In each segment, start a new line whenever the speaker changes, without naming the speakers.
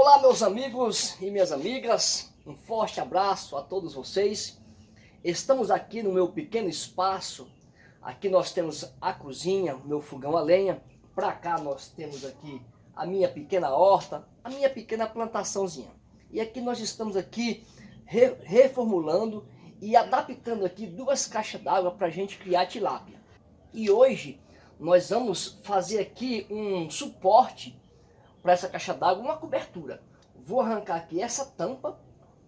Olá meus amigos e minhas amigas, um forte abraço a todos vocês. Estamos aqui no meu pequeno espaço, aqui nós temos a cozinha, meu fogão a lenha, para cá nós temos aqui a minha pequena horta, a minha pequena plantaçãozinha. E aqui nós estamos aqui re reformulando e adaptando aqui duas caixas d'água para a gente criar tilápia. E hoje nós vamos fazer aqui um suporte para essa caixa d'água, uma cobertura. Vou arrancar aqui essa tampa,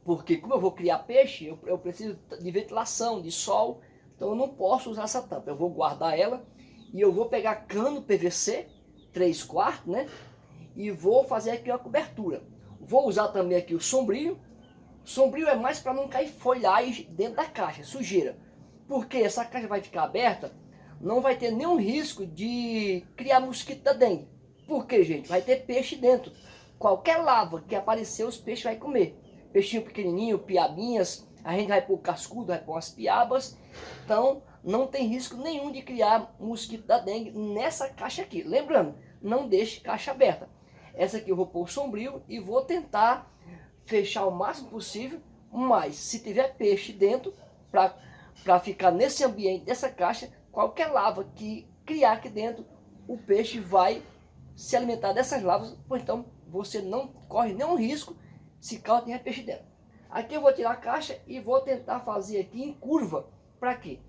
porque como eu vou criar peixe, eu, eu preciso de ventilação, de sol, então eu não posso usar essa tampa. Eu vou guardar ela e eu vou pegar cano PVC, 3 quartos, né? E vou fazer aqui uma cobertura. Vou usar também aqui o sombrio. Sombrio é mais para não cair folhagem dentro da caixa, sujeira. Porque essa caixa vai ficar aberta, não vai ter nenhum risco de criar mosquito da dengue. Por quê, gente? Vai ter peixe dentro. Qualquer lava que aparecer, os peixes vai comer. Peixinho pequenininho, piabinhas, a gente vai pôr cascudo, vai pôr as piabas. Então, não tem risco nenhum de criar mosquito da dengue nessa caixa aqui. Lembrando, não deixe caixa aberta. Essa aqui eu vou pôr sombrio e vou tentar fechar o máximo possível. Mas, se tiver peixe dentro, para ficar nesse ambiente dessa caixa, qualquer lava que criar aqui dentro, o peixe vai se alimentar dessas lavas, ou então você não corre nenhum risco se caso tenha peixe dentro. Aqui eu vou tirar a caixa e vou tentar fazer aqui em curva. Para quê?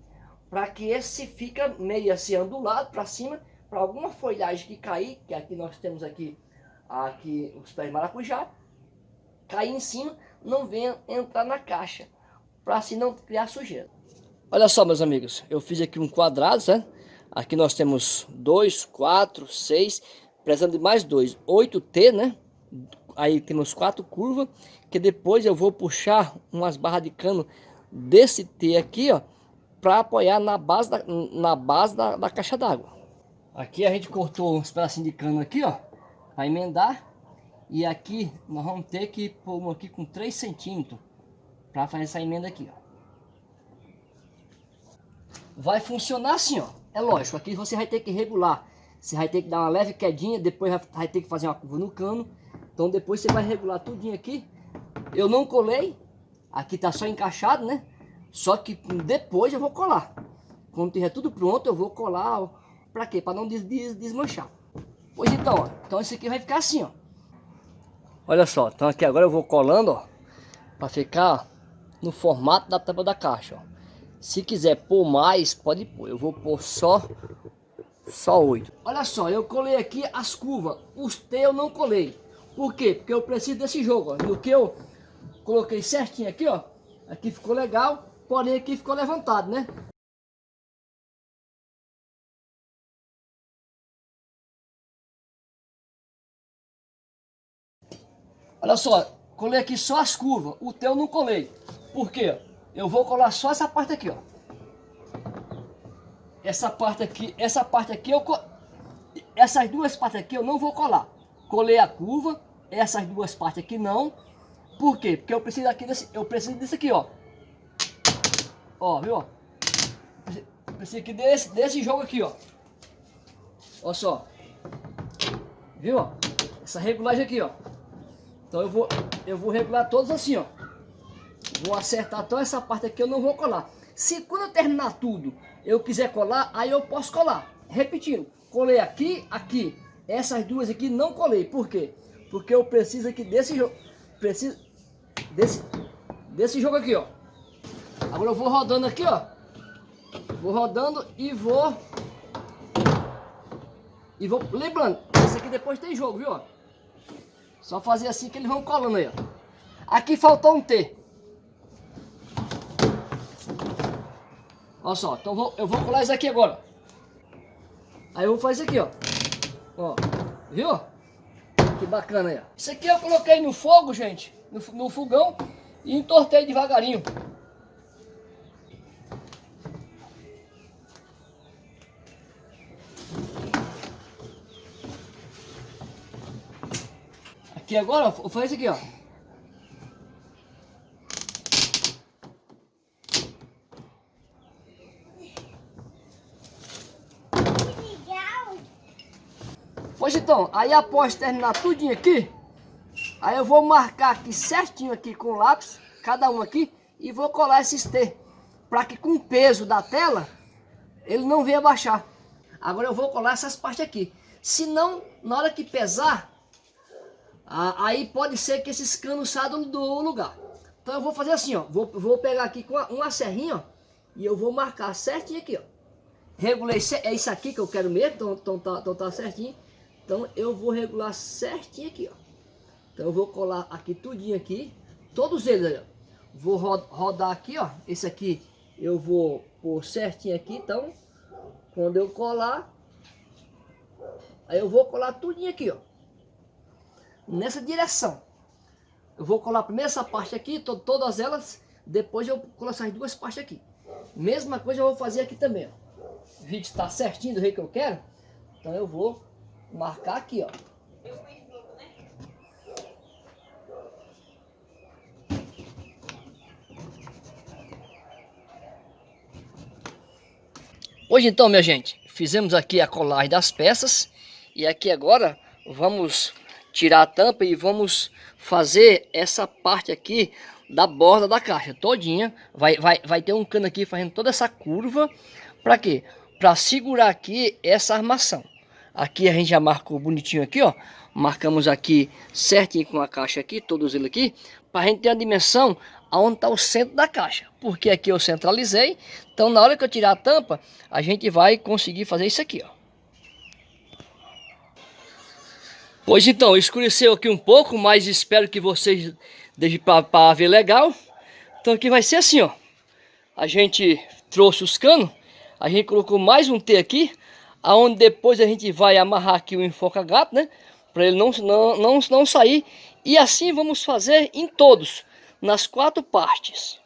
Para que esse fica meio assim ondulado para cima, para alguma folhagem que cair, que aqui nós temos aqui, aqui os pés de maracujá, cair em cima, não venha entrar na caixa, para assim não criar sujeira. Olha só meus amigos, eu fiz aqui um quadrado, né? Aqui nós temos dois, quatro, seis, precisando de mais dois, 8T, né? Aí temos quatro curvas, que depois eu vou puxar umas barras de cano desse T aqui, ó, para apoiar na base da, na base da, da caixa d'água. Aqui a gente cortou uns pedacinhos de cano aqui, ó, para emendar. E aqui nós vamos ter que pôr aqui com 3 centímetros para fazer essa emenda aqui, ó. Vai funcionar assim, ó. É lógico, aqui você vai ter que regular você vai ter que dar uma leve quedinha, depois vai ter que fazer uma curva no cano. Então depois você vai regular tudinho aqui. Eu não colei, aqui tá só encaixado, né? Só que depois eu vou colar. Quando tiver tudo pronto, eu vou colar. Pra quê? Pra não des des desmanchar. Pois então, ó. Então esse aqui vai ficar assim, ó. Olha só, então aqui agora eu vou colando, ó. Pra ficar no formato da tampa da caixa, ó. Se quiser pôr mais, pode pôr. Eu vou pôr só só oito. Olha só, eu colei aqui as curvas. Os T eu não colei. Por quê? Porque eu preciso desse jogo. Ó. No que eu coloquei certinho aqui, ó. Aqui ficou legal. Porém aqui ficou levantado, né? Olha só, colei aqui só as curvas. O teu não colei. Por quê? Eu vou colar só essa parte aqui, ó essa parte aqui, essa parte aqui, eu, essas duas partes aqui eu não vou colar. Colei a curva, essas duas partes aqui não. Por quê? Porque eu preciso aqui desse, eu preciso desse aqui, ó. Ó, viu? Preciso aqui desse, desse jogo aqui, ó. Olha só. Viu? Essa regulagem aqui, ó. Então eu vou, eu vou regular todos assim, ó. Vou acertar toda essa parte aqui, eu não vou colar. Se quando eu terminar tudo, eu quiser colar, aí eu posso colar. Repetindo, colei aqui, aqui. Essas duas aqui não colei. Por quê? Porque eu preciso aqui desse jogo. Preciso desse, desse jogo aqui, ó. Agora eu vou rodando aqui, ó. Vou rodando e vou... E vou... Lembrando, esse aqui depois tem jogo, viu? Só fazer assim que eles vão colando aí, ó. Aqui faltou um T. Olha só, então vou, eu vou colar isso aqui agora. Aí eu vou fazer isso aqui, ó. Ó, viu? Que bacana aí, ó. Isso aqui eu coloquei no fogo, gente, no, no fogão e entortei devagarinho. Aqui agora, eu fazer isso aqui, ó. Pois então, aí após terminar tudinho aqui, Aí eu vou marcar aqui certinho aqui com o lápis, cada um aqui, e vou colar esses T. Para que com o peso da tela, ele não venha baixar. Agora eu vou colar essas partes aqui. Se não, na hora que pesar, aí pode ser que esses canos saiam do lugar. Então eu vou fazer assim, ó. Vou, vou pegar aqui com uma, serrinha, ó. E eu vou marcar certinho aqui, ó. Regulei, é isso aqui que eu quero mesmo, então, então, tá, então tá certinho. Então eu vou regular certinho aqui, ó. Então eu vou colar aqui tudinho aqui, todos eles ó. Vou rodar aqui, ó. Esse aqui eu vou pôr certinho aqui, então quando eu colar, aí eu vou colar tudinho aqui, ó. Nessa direção. Eu vou colar primeiro essa parte aqui, to todas elas, depois eu colo essas duas partes aqui. Mesma coisa eu vou fazer aqui também, ó. O vídeo está certinho do jeito que eu quero, então eu vou marcar aqui, ó. Hoje então, minha gente, fizemos aqui a colagem das peças e aqui agora vamos tirar a tampa e vamos fazer essa parte aqui da borda da caixa todinha. Vai, vai, vai ter um cano aqui fazendo toda essa curva. Para quê? Para segurar aqui essa armação. Aqui a gente já marcou bonitinho aqui, ó. Marcamos aqui certinho com a caixa aqui, todos eles aqui. Para a gente ter a dimensão aonde está o centro da caixa. Porque aqui eu centralizei. Então na hora que eu tirar a tampa, a gente vai conseguir fazer isso aqui, ó. Pois então, escureceu aqui um pouco, mas espero que vocês deixem para ver legal. Então aqui vai ser assim, ó. A gente trouxe os canos, a gente colocou mais um T aqui, aonde depois a gente vai amarrar aqui o enfoca gato, né? Para ele não, não, não, não sair. E assim vamos fazer em todos, nas quatro partes.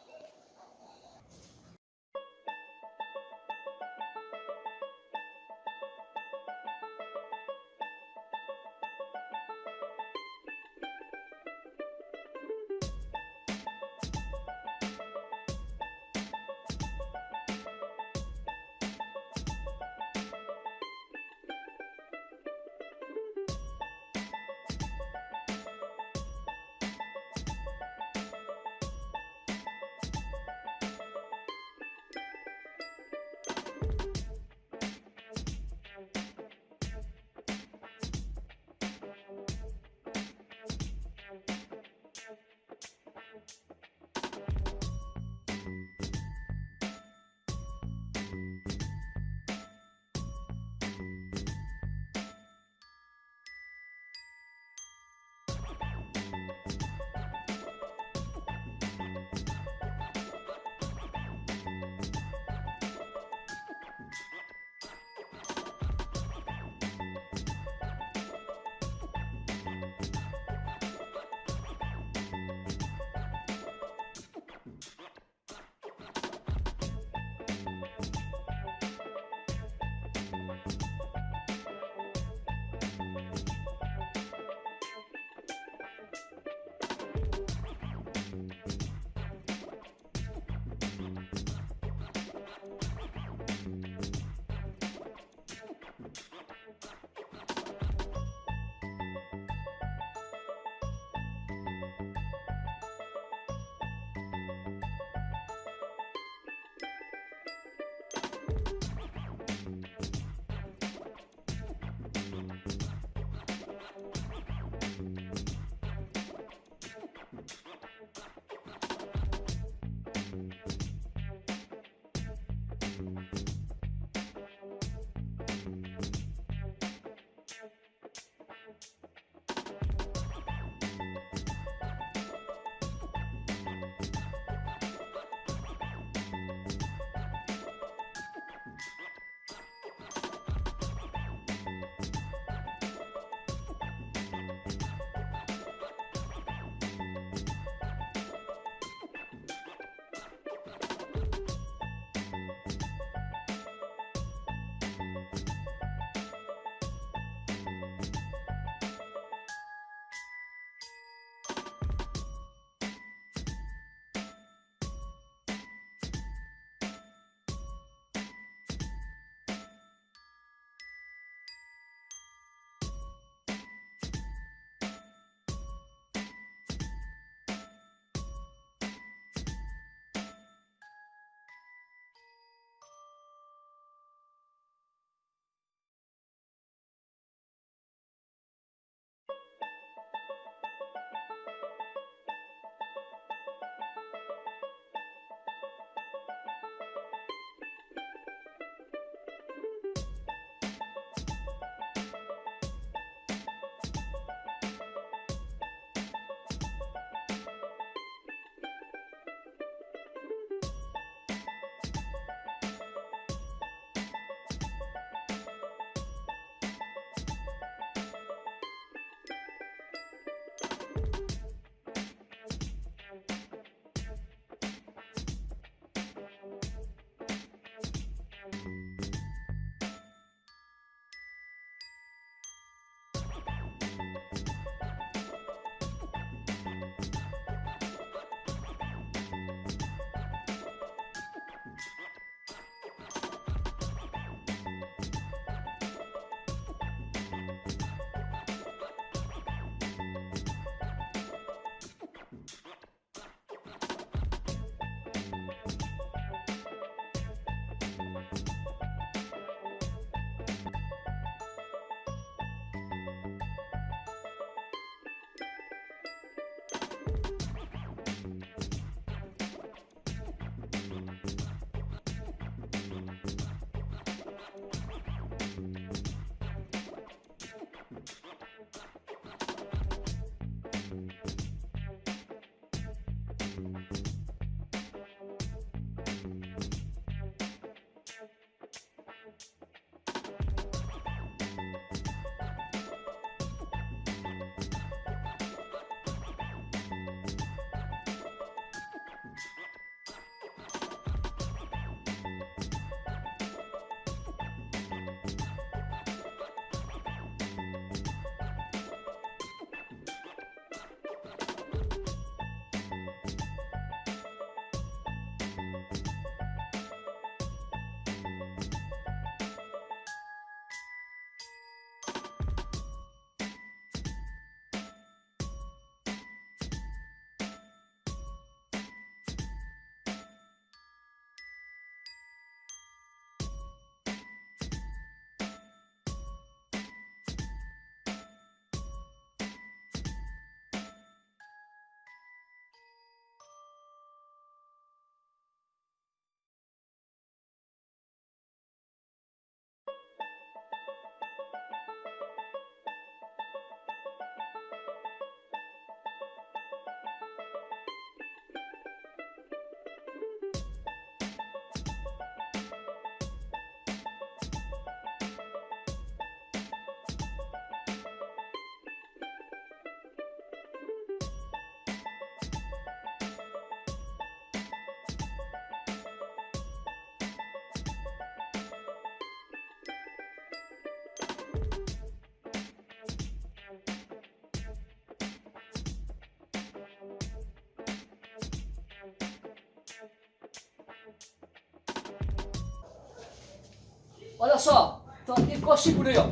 Olha só, então aqui ficou seguro aí, ó.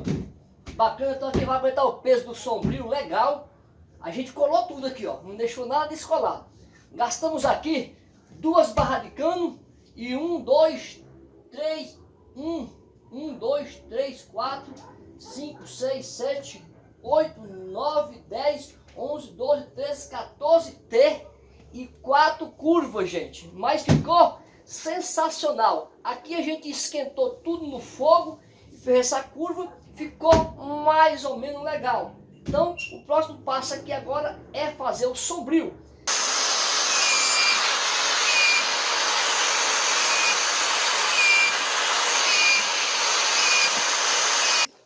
Bacana, então aqui vai aguentar o peso do sombrio, legal. A gente colou tudo aqui, ó. Não deixou nada descolado. Gastamos aqui duas barras de cano e um, dois, três, um, um, dois, três, quatro, cinco, seis, sete, oito, nove, dez, onze, doze, treze, 14 T e quatro curvas, gente. Mas ficou sensacional. Aqui a gente esquentou tudo no fogo fez essa curva, ficou mais ou menos legal. Então, o próximo passo aqui agora é fazer o sombrio.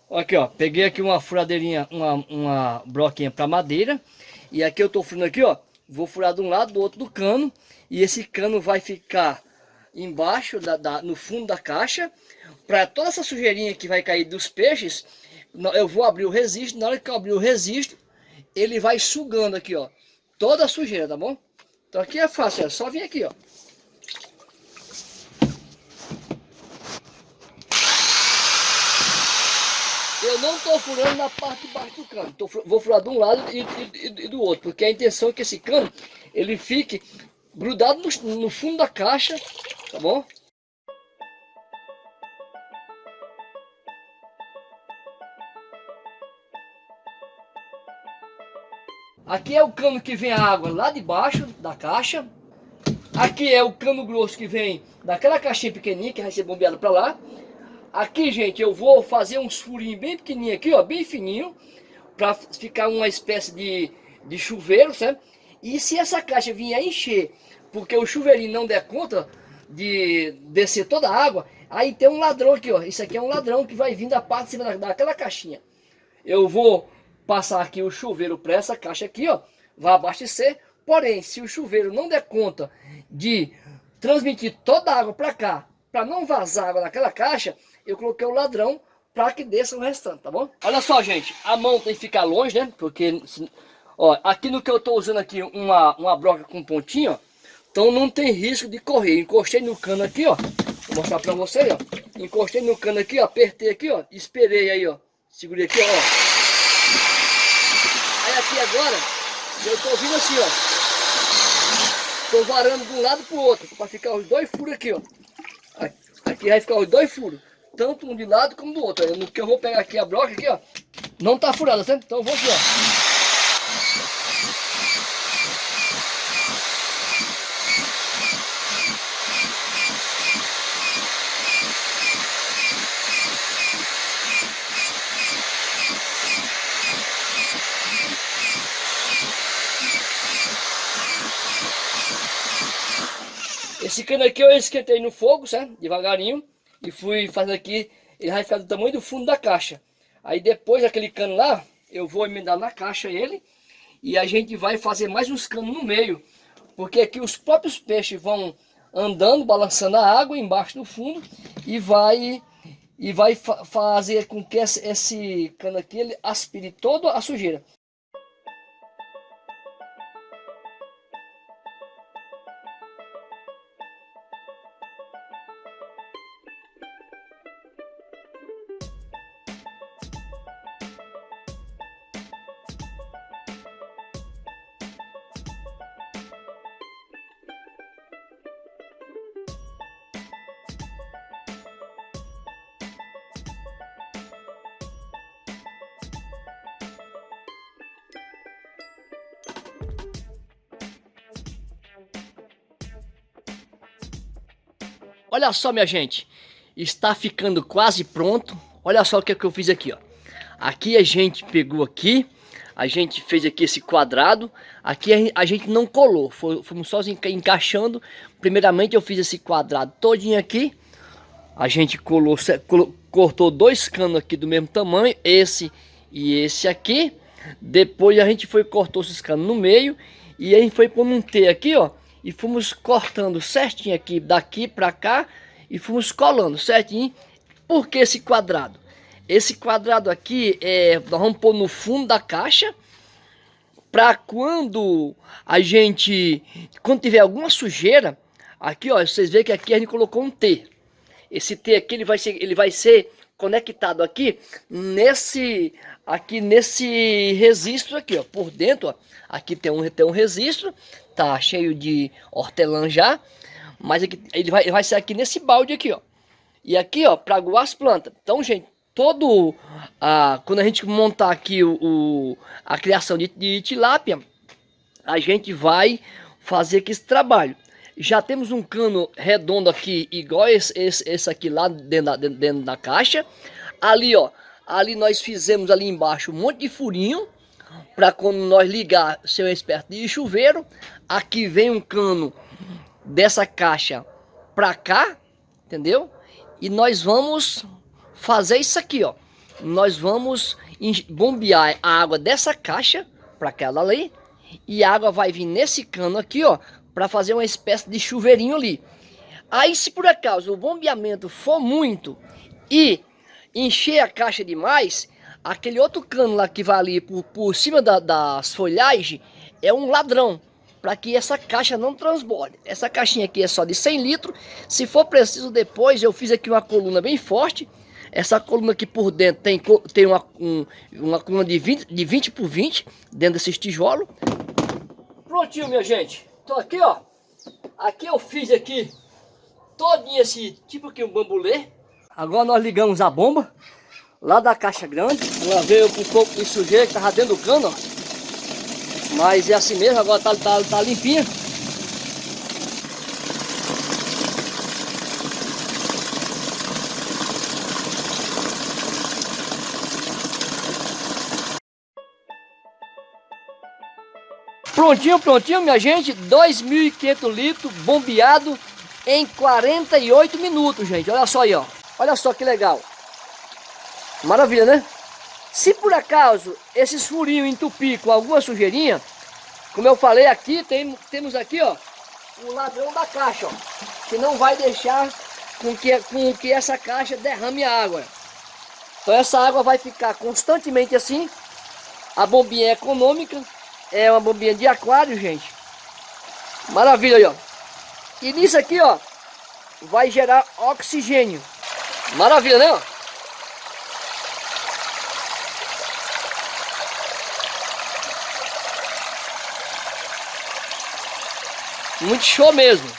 Aqui, ó, peguei aqui uma furadeirinha, uma, uma broquinha para madeira. E aqui eu tô furando aqui, ó, vou furar de um lado, do outro do cano. E esse cano vai ficar embaixo, da, da no fundo da caixa. Para toda essa sujeirinha que vai cair dos peixes, eu vou abrir o registro. Na hora que eu abrir o registro, ele vai sugando aqui, ó, toda a sujeira, tá bom? Então aqui é fácil, é só vir aqui, ó. Eu não estou furando na parte de baixo do cano. Tô, vou furar de um lado e, e, e, do outro. Porque a intenção é que esse cano ele fique grudado no, no fundo da caixa. Tá bom? Aqui é o cano que vem a água lá de baixo da caixa. Aqui é o cano grosso que vem daquela caixinha pequenininha que vai ser bombeado para lá. Aqui, gente, eu vou fazer uns furinhos bem pequenininhos aqui, ó, bem fininho, para ficar uma espécie de, de chuveiro, certo? E se essa caixa vier a encher, porque o chuveirinho não der conta de descer toda a água, aí tem um ladrão aqui, ó. Isso aqui é um ladrão que vai vir da parte de cima daquela caixinha. Eu vou passar aqui o chuveiro para essa caixa aqui, ó, vai abastecer. Porém, se o chuveiro não der conta de transmitir toda a água para cá, para não vazar água naquela caixa, eu coloquei o ladrão para que desça o restante, tá bom? Olha só, gente, a mão tem que ficar longe, né? Porque, ó, aqui no que eu estou usando aqui, uma, uma broca com pontinho, ó, então não tem risco de correr. Encostei no cano aqui, ó, vou mostrar para vocês, ó. Encostei no cano aqui, ó, apertei aqui, ó, esperei aí, ó, segurei aqui, ó. Aí aqui agora, eu estou vindo assim, ó. Estou varando de um lado para o outro, para ficar os dois furos aqui, ó. Aqui vai ficar os dois furos tanto um de lado como do outro. No que eu vou pegar aqui a broca aqui, ó, não tá furada, certo? Então eu vou aqui, ó. Esse cano aqui eu esquentei no fogo, certo? Devagarinho e fui fazendo aqui, ele vai ficar do tamanho do fundo da caixa. Aí depois aquele cano lá, eu vou emendar na caixa ele e a gente vai fazer mais uns canos no meio, porque aqui os próprios peixes vão andando, balançando a água embaixo do fundo e vai e vai fa fazer com que esse, esse cano aqui ele aspire toda a sujeira. Olha só, minha gente. Está ficando quase pronto. Olha só o que, é que eu fiz aqui, ó. Aqui a gente pegou aqui, a gente fez aqui esse quadrado. Aqui a gente não colou, fomos só encaixando. Primeiramente eu fiz esse quadrado todinho aqui. A gente colou, cortou dois canos aqui do mesmo tamanho, esse e esse aqui. Depois a gente foi cortou esses canos no meio e a gente foi pôr um T aqui, ó e fomos cortando certinho aqui daqui para cá e fomos colando certinho. Por que esse quadrado? Esse quadrado aqui é, nós vamos pôr no fundo da caixa para quando a gente, quando tiver alguma sujeira, aqui ó, vocês veem que aqui a gente colocou um T. esse T aqui ele vai ser, ele vai ser conectado aqui nesse aqui nesse registro aqui, ó, por dentro, ó. Aqui tem um tem um registro, tá cheio de hortelã já, mas aqui, ele vai vai ser aqui nesse balde aqui, ó. E aqui, ó, para aguar as plantas. Então, gente, todo a quando a gente montar aqui o, o a criação de, de tilápia, a gente vai fazer aqui esse trabalho. Já temos um cano redondo aqui, igual esse, esse, esse aqui lá dentro da, dentro, dentro da caixa. Ali, ó, ali nós fizemos ali embaixo um monte de furinho, para quando nós ligar ser uma espécie de chuveiro. Aqui vem um cano dessa caixa para cá, entendeu? E nós vamos fazer isso aqui, ó. Nós vamos bombear a água dessa caixa para aquela ali. E a água vai vir nesse cano aqui, ó para fazer uma espécie de chuveirinho ali. Aí se por acaso o bombeamento for muito e encher a caixa demais, aquele outro cano lá que vai ali por, por cima da, das folhagens é um ladrão para que essa caixa não transborde. Essa caixinha aqui é só de 100 litros. Se for preciso depois, eu fiz aqui uma coluna bem forte. Essa coluna aqui por dentro tem, tem uma, um, uma coluna de 20, de 20 por 20 dentro desses tijolos. Prontinho, minha gente. Então aqui, ó, aqui eu fiz aqui todinho esse tipo aqui um bambulê. Agora nós ligamos a bomba lá da caixa grande. Ela veio com um pouco de sujeira que tava dentro do cano, ó. Mas é assim mesmo, agora tá, tá, tá limpinha. Prontinho, prontinho, minha gente. 2.500 litros bombeado em 48 minutos, gente. Olha só aí, ó. Olha só que legal. Maravilha, né? Se por acaso esses furinhos entupir com alguma sujeirinha, como eu falei aqui, tem, temos aqui, ó, o ladrão da caixa, ó, que não vai deixar com que, com que essa caixa derrame a água. Então essa água vai ficar constantemente assim, a bombinha é econômica, é uma bombinha de aquário, gente. Maravilha aí, ó. E nisso aqui, ó, vai gerar oxigênio. Maravilha, né? Ó? Muito show mesmo.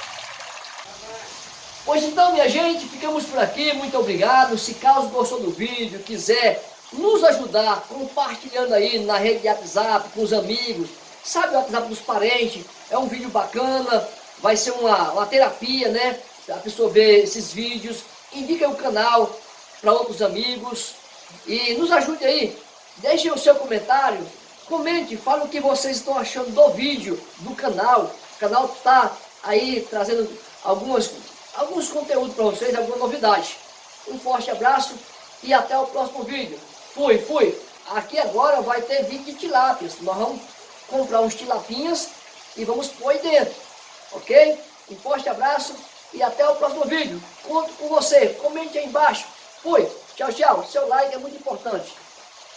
Pois então, minha gente, ficamos por aqui. Muito obrigado. Se caso gostou do vídeo, quiser nos ajudar compartilhando aí na rede de WhatsApp com os amigos, sabe o WhatsApp dos parentes, é um vídeo bacana, vai ser uma, uma terapia, né? A pessoa ver esses vídeos, indica o canal para outros amigos e nos ajude aí, deixe o seu comentário, comente, fale o que vocês estão achando do vídeo, do canal, o canal está aí trazendo algumas, alguns conteúdos para vocês, alguma novidade. Um forte abraço e até o próximo vídeo. Fui, fui. Aqui agora vai ter vídeo de tilápias. Nós vamos comprar uns tilapinhas e vamos pôr dentro. Ok? Um forte abraço e até o próximo vídeo. Conto com você. Comente aí embaixo. Fui. Tchau, tchau. Seu like é muito importante.